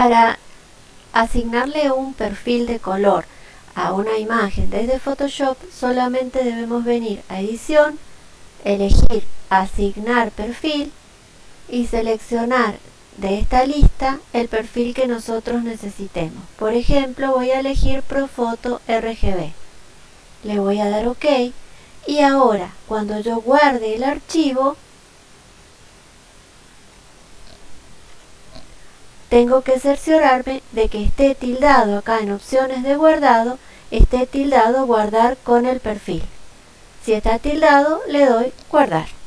Para asignarle un perfil de color a una imagen desde Photoshop solamente debemos venir a edición, elegir asignar perfil y seleccionar de esta lista el perfil que nosotros necesitemos. Por ejemplo, voy a elegir Profoto RGB. Le voy a dar OK y ahora cuando yo guarde el archivo tengo que cerciorarme de que esté tildado acá en opciones de guardado, esté tildado guardar con el perfil. Si está tildado, le doy guardar.